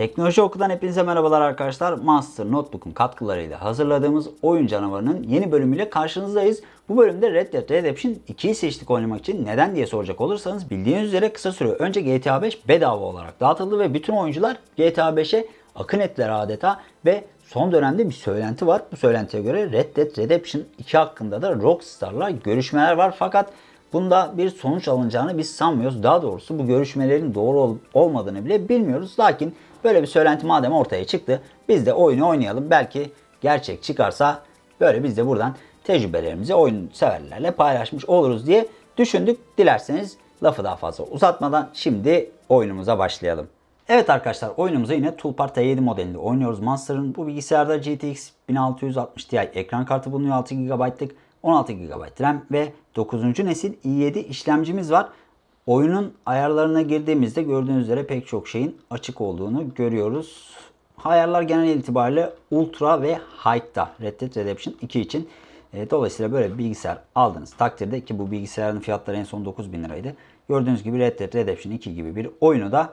Teknoloji Oku'dan hepinize merhabalar arkadaşlar. Monster Notebook'un katkılarıyla hazırladığımız Oyun Canavarı'nın yeni bölümüyle karşınızdayız. Bu bölümde Red Dead Redemption 2'yi seçtik oynamak için. Neden diye soracak olursanız bildiğiniz üzere kısa süre önce GTA 5 bedava olarak dağıtıldı ve bütün oyuncular GTA 5'e akın ettiler adeta ve son dönemde bir söylenti var. Bu söylentiye göre Red Dead Redemption 2 hakkında da Rockstar'la görüşmeler var fakat Bunda bir sonuç alınacağını biz sanmıyoruz. Daha doğrusu bu görüşmelerin doğru olup olmadığını bile bilmiyoruz. Lakin böyle bir söylenti madem ortaya çıktı biz de oyunu oynayalım. Belki gerçek çıkarsa böyle biz de buradan tecrübelerimizi oyun severlerle paylaşmış oluruz diye düşündük. Dilerseniz lafı daha fazla uzatmadan şimdi oyunumuza başlayalım. Evet arkadaşlar oyunumuza yine Toolbar T7 modelinde oynuyoruz. Monster'ın bu bilgisayarda GTX 1660 Ti ekran kartı bulunuyor 6 GB'lık 16 GB RAM ve 9. nesil i7 işlemcimiz var. Oyunun ayarlarına girdiğimizde gördüğünüz üzere pek çok şeyin açık olduğunu görüyoruz. Ayarlar genel itibariyle Ultra ve High'da Red Dead Redemption 2 için. E, dolayısıyla böyle bir bilgisayar aldığınız takdirde ki bu bilgisayarın fiyatları en son 9000 liraydı. Gördüğünüz gibi Red Dead Redemption 2 gibi bir oyunu da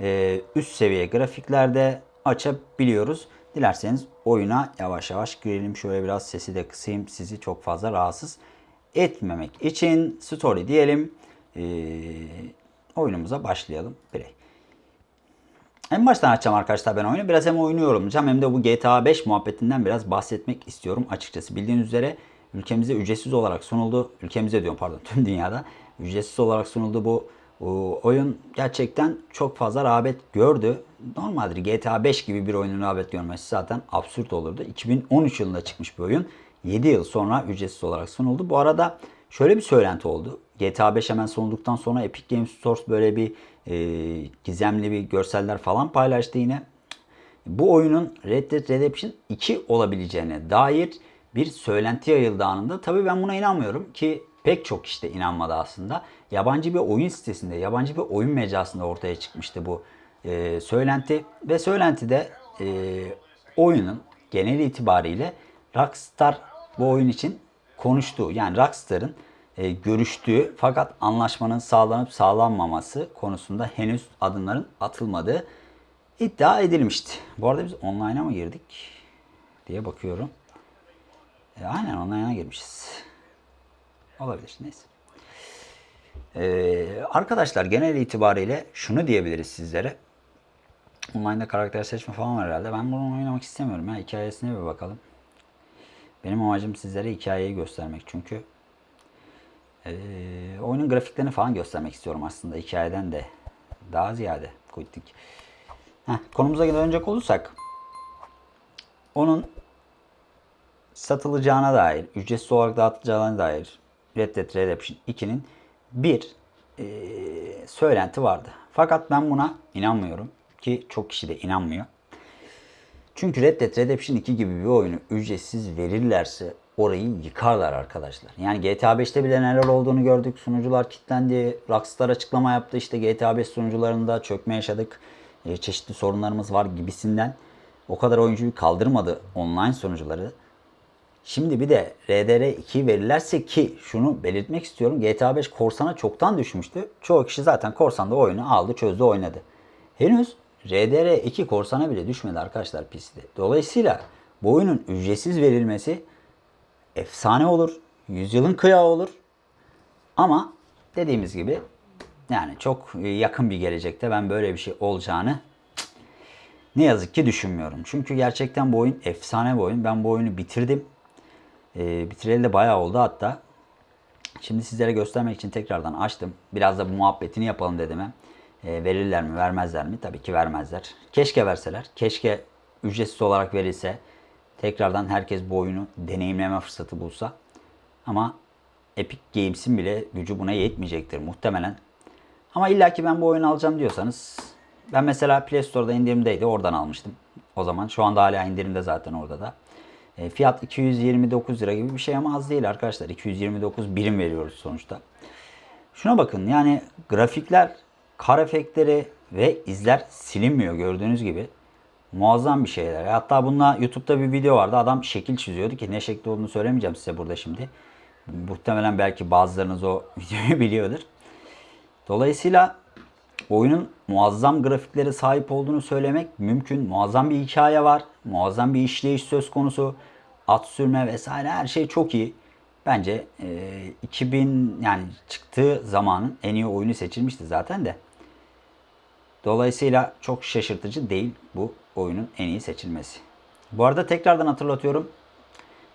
e, üst seviye grafiklerde açabiliyoruz. Dilerseniz oyuna yavaş yavaş girelim. Şöyle biraz sesi de kısayım. Sizi çok fazla rahatsız etmemek için story diyelim. Ee, oyunumuza başlayalım. Play. En baştan açacağım arkadaşlar ben oyunu. Biraz hem oyunu yorumlayacağım hem de bu GTA 5 muhabbetinden biraz bahsetmek istiyorum açıkçası. Bildiğiniz üzere ülkemize ücretsiz olarak sunuldu. Ülkemize diyorum pardon tüm dünyada ücretsiz olarak sunuldu bu oyun gerçekten çok fazla rağbet gördü. Normaldir GTA 5 gibi bir oyunun rağbet görmesi zaten absürt olurdu. 2013 yılında çıkmış bir oyun. 7 yıl sonra ücretsiz olarak sunuldu. Bu arada şöyle bir söylenti oldu. GTA 5 hemen sunulduktan sonra Epic Games Store böyle bir e, gizemli bir görseller falan paylaştı yine. Bu oyunun Red Dead Redemption 2 olabileceğine dair bir söylenti yayıldı anında. Tabii ben buna inanmıyorum ki pek çok işte inanmadı aslında. Yabancı bir oyun sitesinde, yabancı bir oyun mecrasında ortaya çıkmıştı bu e, söylenti. Ve söylentide e, oyunun genel itibariyle Rockstar bu oyun için konuştuğu yani Rockstar'ın e, görüştüğü fakat anlaşmanın sağlanıp sağlanmaması konusunda henüz adımların atılmadığı iddia edilmişti. Bu arada biz online'a mı girdik diye bakıyorum. E, aynen online'a girmişiz. Olabilir neyse. Ee, arkadaşlar genel itibariyle şunu diyebiliriz sizlere. Online'da karakter seçme falan var herhalde. Ben bunu oynamak istemiyorum ya. Hikayesine bir bakalım. Benim amacım sizlere hikayeyi göstermek çünkü. Ee, oyunun grafiklerini falan göstermek istiyorum aslında hikayeden de. Daha ziyade. Kuytik. Heh, konumuza dönecek olursak. Onun satılacağına dair, ücretsiz olarak dağıtılacağına dair Red Dead Redemption 2'nin bir e, söylenti vardı. Fakat ben buna inanmıyorum ki çok kişi de inanmıyor. Çünkü Red Dead Redemption 2 gibi bir oyunu ücretsiz verirlerse orayı yıkarlar arkadaşlar. Yani GTA 5'te bile neler olduğunu gördük. Sunucular kilitlendi. Rockstar açıklama yaptı. İşte GTA 5 sunucularında çökme yaşadık. E, çeşitli sorunlarımız var gibisinden. O kadar oyuncuyu kaldırmadı online sunucuları. Şimdi bir de RDR2 verirlerse ki şunu belirtmek istiyorum. GTA 5 korsana çoktan düşmüştü. Çoğu kişi zaten korsanda oyunu aldı, çözdü, oynadı. Henüz RDR2 korsana bile düşmedi arkadaşlar PC'de. Dolayısıyla bu oyunun ücretsiz verilmesi efsane olur. Yüzyılın kıyağı olur. Ama dediğimiz gibi yani çok yakın bir gelecekte ben böyle bir şey olacağını ne yazık ki düşünmüyorum. Çünkü gerçekten bu oyun efsane bir oyun. Ben bu oyunu bitirdim. E, bitireli de bayağı oldu hatta. Şimdi sizlere göstermek için tekrardan açtım. Biraz da bu muhabbetini yapalım dedim. E, verirler mi vermezler mi? Tabii ki vermezler. Keşke verseler. Keşke ücretsiz olarak verilse. Tekrardan herkes bu oyunu deneyimleme fırsatı bulsa. Ama Epic Games'in bile gücü buna yetmeyecektir muhtemelen. Ama illaki ben bu oyunu alacağım diyorsanız ben mesela Play Store'da indirimdeydi. Oradan almıştım. O zaman şu anda hala indirimde zaten orada da. E, fiyat 229 lira gibi bir şey ama az değil arkadaşlar. 229 birim veriyoruz sonuçta. Şuna bakın yani grafikler, kar efektleri ve izler silinmiyor gördüğünüz gibi. Muazzam bir şeyler. Hatta bununla YouTube'da bir video vardı. Adam şekil çiziyordu ki ne şekli olduğunu söylemeyeceğim size burada şimdi. Muhtemelen belki bazılarınız o videoyu biliyordur. Dolayısıyla oyunun muazzam grafiklere sahip olduğunu söylemek mümkün. Muazzam bir hikaye var. Muazzam bir işleyiş söz konusu. At sürme vesaire her şey çok iyi. Bence e, 2000 yani çıktığı zamanın en iyi oyunu seçilmişti zaten de. Dolayısıyla çok şaşırtıcı değil bu oyunun en iyi seçilmesi. Bu arada tekrardan hatırlatıyorum.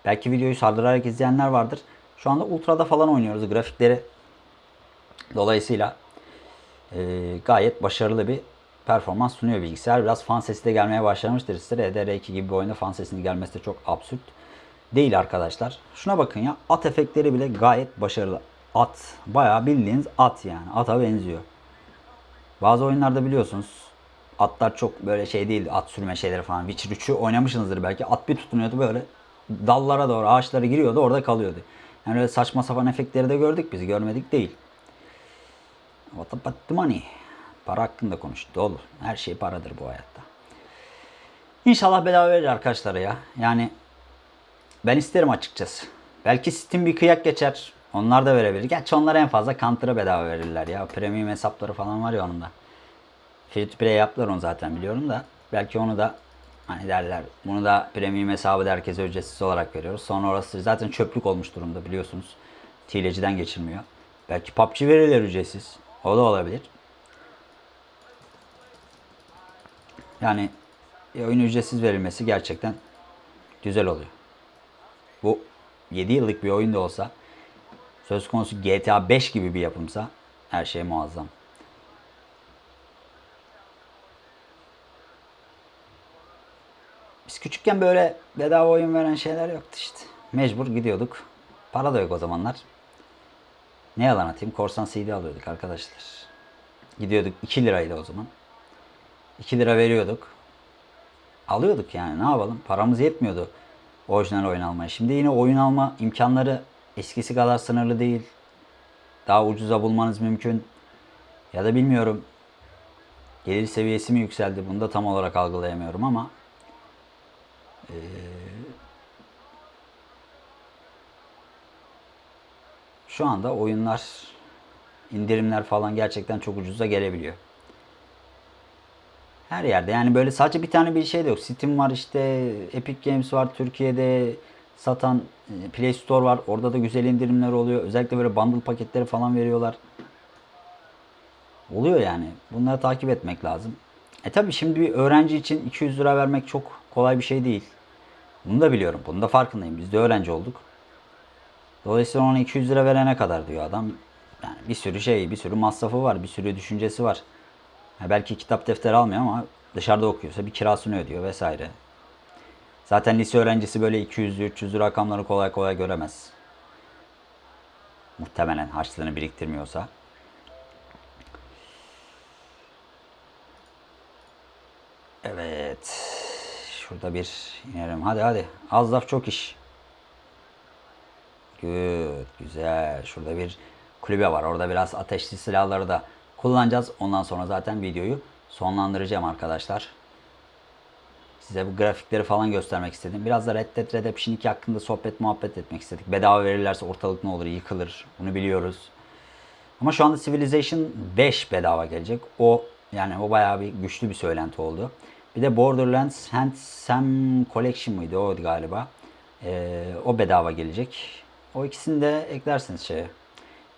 Belki videoyu sardırarak izleyenler vardır. Şu anda Ultra'da falan oynuyoruz grafikleri. Dolayısıyla e, gayet başarılı bir performans sunuyor bilgisayar. Biraz fan sesi de gelmeye başlamıştır size. EDR2 gibi bir oyunda fan sesinin gelmesi de çok absürt değil arkadaşlar. Şuna bakın ya at efektleri bile gayet başarılı. At bayağı bildiğiniz at yani ata benziyor. Bazı oyunlarda biliyorsunuz atlar çok böyle şey değil at sürme şeyleri falan. Witcher 3'ü oynamışsınızdır belki. At bir tutunuyordu böyle dallara doğru ağaçlara giriyordu orada kalıyordu. Yani öyle saçma sapan efektleri de gördük biz görmedik değil. What about the money? Para hakkında konuştu olur. Her şey paradır bu hayatta. İnşallah bedava verir arkadaşlar ya. Yani ben isterim açıkçası. Belki Steam bir kıyak geçer. Onlar da verebilir. Gerçi onlar en fazla Counter'a bedava verirler ya. Premium hesapları falan var ya onun da. Free to play yaptılar onu zaten biliyorum da. Belki onu da hani derler. Bunu da premium hesabı da herkese ücretsiz olarak veriyoruz. Sonra orası zaten çöplük olmuş durumda biliyorsunuz. Hileciden geçilmiyor. Belki PUBG verirler ücretsiz. O da olabilir. Yani e, oyun ücretsiz verilmesi gerçekten güzel oluyor. Bu 7 yıllık bir oyun da olsa söz konusu GTA 5 gibi bir yapımsa her şey muazzam. Biz küçükken böyle bedava oyun veren şeyler yoktu işte. Mecbur gidiyorduk. Para da yok o zamanlar. Ne yalan atayım korsan CD alıyorduk arkadaşlar. Gidiyorduk 2 liraydı o zaman. 2 lira veriyorduk. Alıyorduk yani ne yapalım. Paramız yetmiyordu orijinal oyun almaya. Şimdi yine oyun alma imkanları eskisi kadar sınırlı değil. Daha ucuza bulmanız mümkün. Ya da bilmiyorum. Gelir seviyesi mi yükseldi? Bunu da tam olarak algılayamıyorum ama şu anda oyunlar indirimler falan gerçekten çok ucuza gelebiliyor. Her yerde yani böyle sadece bir tane bir şey de yok. Steam var işte Epic Games var Türkiye'de satan e, Play Store var. Orada da güzel indirimler oluyor. Özellikle böyle bundle paketleri falan veriyorlar. Oluyor yani. Bunları takip etmek lazım. E tabi şimdi bir öğrenci için 200 lira vermek çok kolay bir şey değil. Bunu da biliyorum. Bunu da farkındayım. Biz de öğrenci olduk. Dolayısıyla ona 200 lira verene kadar diyor adam. Yani bir sürü şey, bir sürü masrafı var, bir sürü düşüncesi var. Ya belki kitap defter almıyor ama dışarıda okuyorsa bir kirasını ödüyor vesaire. Zaten lise öğrencisi böyle 200'lü 300'lü rakamları kolay kolay göremez. Muhtemelen harçlığını biriktirmiyorsa. Evet. Şurada bir inerim. Hadi hadi. Az laf çok iş. Good. Güzel. Şurada bir kulübe var. Orada biraz ateşli silahları da kullanacağız. Ondan sonra zaten videoyu sonlandıracağım arkadaşlar. Size bu grafikleri falan göstermek istedim. Biraz da Red Dead Redemption 2 hakkında sohbet muhabbet etmek istedik. Bedava verirlerse ortalık ne olur yıkılır. Bunu biliyoruz. Ama şu anda Civilization 5 bedava gelecek. O yani o bayağı bir güçlü bir söylenti oldu. Bir de Borderlands Handsome Collection mıydı o galiba. Ee, o bedava gelecek. O ikisini de eklersiniz şeye.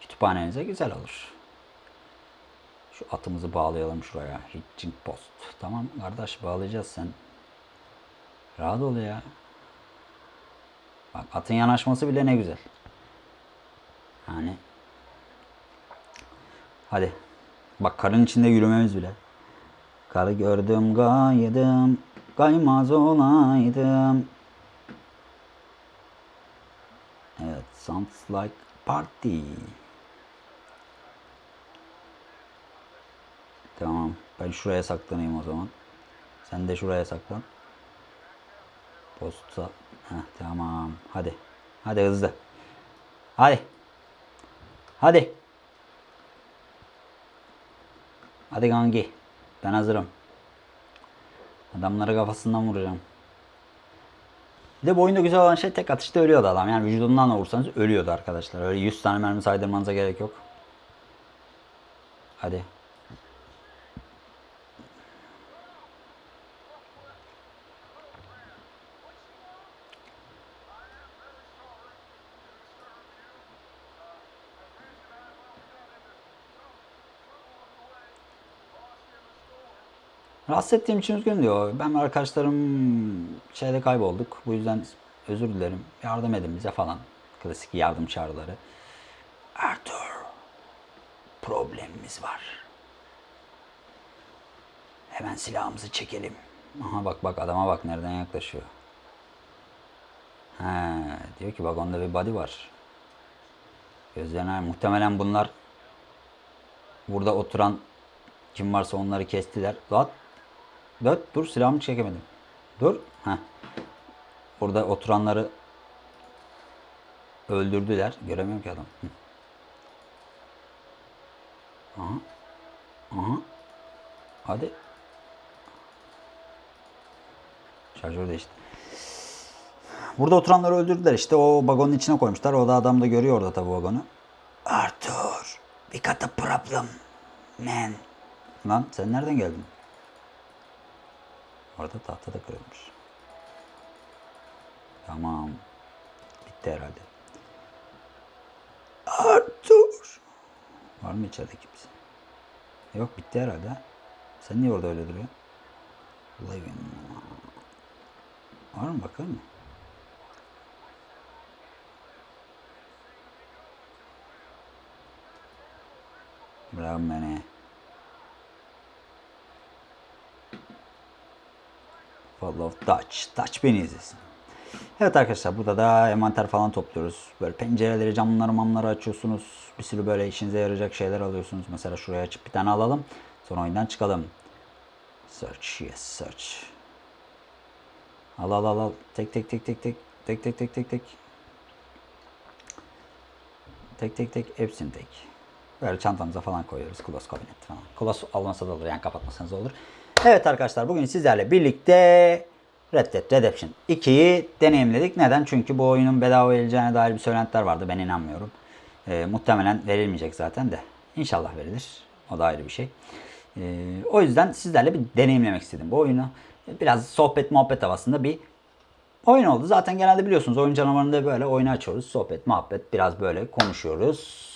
Kütüphanenize güzel olur. Şu atımızı bağlayalım şuraya. Hitching post. Tamam kardeş bağlayacağız sen. Rahat ol ya. Bak atın yanaşması bile ne güzel. Yani. Hadi. Bak karın içinde yürümemiz bile. Karı gördüm gaydım, kaymaz olaydım. Evet, sounds like party. Tamam, ben şuraya saklanayım o zaman. Sen de şuraya saklan. Posta. Heh, tamam, hadi. Hadi hızlı. Hadi. Hadi. Hadi gangi. Ben hazırım. Adamları kafasından vuracağım. Bir de bu oyunda güzel olan şey tek atışta ölüyordu adam. Yani vücudundan da vursanız ölüyordu arkadaşlar. Öyle 100 tane mermi saydırmanıza gerek yok. Hadi. Rahatsız ettiğim için üzgün diyor. Ben ve arkadaşlarım şeyde kaybolduk. Bu yüzden özür dilerim. Yardım edin bize falan. Klasik yardım çağrıları. Arthur. Problemimiz var. Hemen silahımızı çekelim. Aha bak bak adama bak nereden yaklaşıyor. He, diyor ki vagonda bir body var. Gözlerine muhtemelen bunlar burada oturan kim varsa onları kestiler. Lan dur, dur silahımı çekemedim. Dur. Heh. Burada oturanları öldürdüler. Göremiyorum ki adam. Hı. Aha. Aha. Hadi. Şarjör değişti. Burada oturanları öldürdüler işte. O vagonun içine koymuşlar. O da adam da görüyor orada tabii vagonu. Arthur, we got a problem, man. Lan sen nereden geldin? Orada tahta da kırılmış. Tamam. Bitti herhalde. Arthur. Var mı içeride kimse? Yok bitti herhalde. Sen niye orada öyle duruyorsun? Living. Var mı bakalım mı? Bravo beni. Follow Touch. Touch beni izlesin. Evet arkadaşlar burada da envanter falan topluyoruz. Böyle pencereleri, camları, mamları açıyorsunuz. Bir sürü böyle işinize yarayacak şeyler alıyorsunuz. Mesela şuraya açıp bir tane alalım. Sonra oyundan çıkalım. Search, yes search. Al al al al. Tek tek tek tek tek. Tek tek tek tek tek. Tek tek tek. Hepsini tek. Böyle çantamıza falan koyuyoruz. Close cabinet falan. Close olmasa da olur yani kapatmasanız olur. Evet arkadaşlar bugün sizlerle birlikte Red Dead Redemption 2'yi deneyimledik. Neden? Çünkü bu oyunun bedava verileceğine dair bir söylentiler vardı. Ben inanmıyorum. Ee, muhtemelen verilmeyecek zaten de. İnşallah verilir. O da ayrı bir şey. Ee, o yüzden sizlerle bir deneyimlemek istedim bu oyunu. Biraz sohbet muhabbet havasında bir oyun oldu. Zaten genelde biliyorsunuz oyun canavarında böyle oyunu açıyoruz. Sohbet muhabbet biraz böyle konuşuyoruz.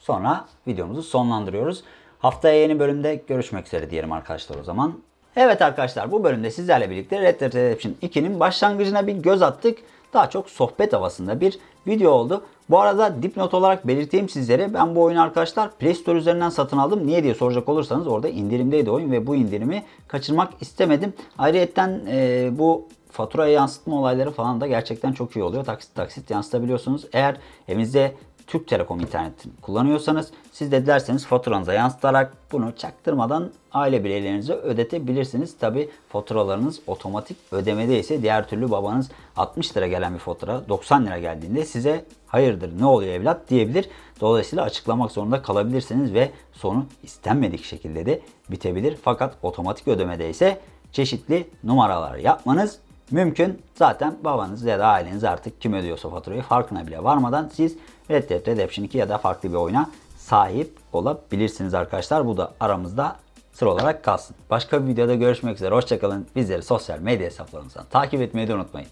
Sonra videomuzu sonlandırıyoruz. Haftaya yeni bölümde görüşmek üzere diyelim arkadaşlar o zaman. Evet arkadaşlar bu bölümde sizlerle birlikte Red Dead Redemption 2'nin başlangıcına bir göz attık. Daha çok sohbet havasında bir video oldu. Bu arada dipnot olarak belirteyim sizlere. Ben bu oyunu arkadaşlar Play Store üzerinden satın aldım. Niye diye soracak olursanız orada indirimdeydi oyun ve bu indirimi kaçırmak istemedim. Ayrıyeten e, bu faturaya yansıtma olayları falan da gerçekten çok iyi oluyor. Taksit taksit yansıtabiliyorsunuz. Eğer evinizde Türk Telekom internetini kullanıyorsanız siz de dilerseniz faturanıza yansıtarak bunu çaktırmadan aile bireylerinize ödetebilirsiniz. Tabi faturalarınız otomatik ödemede ise diğer türlü babanız 60 lira gelen bir fatura 90 lira geldiğinde size hayırdır ne oluyor evlat diyebilir. Dolayısıyla açıklamak zorunda kalabilirsiniz ve sonu istenmedik şekilde de bitebilir. Fakat otomatik ödemede ise çeşitli numaralar yapmanız mümkün. Zaten babanız ya da aileniz artık kim ödüyorsa faturayı farkına bile varmadan siz Red Dead Redemption 2 ya da farklı bir oyuna sahip olabilirsiniz arkadaşlar. Bu da aramızda sır olarak kalsın. Başka bir videoda görüşmek üzere. Hoşçakalın. Bizleri sosyal medya hesaplarımızdan takip etmeyi de unutmayın.